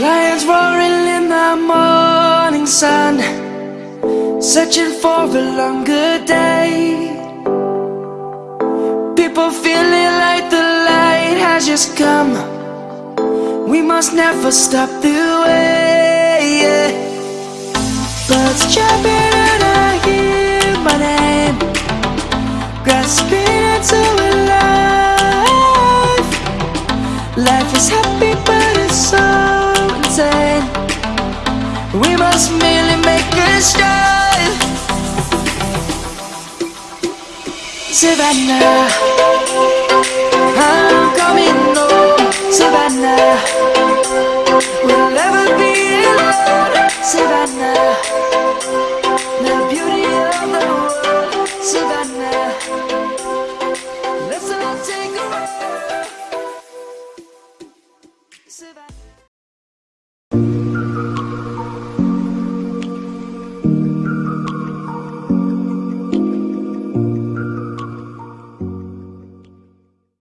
lions roaring in the morning sun Searching for a longer day. People feeling like the light has just come. We must never stop the way yeah. Birds jumping and I hear my name. Grasping into a life. Life is happy We must merely make a start. Savannah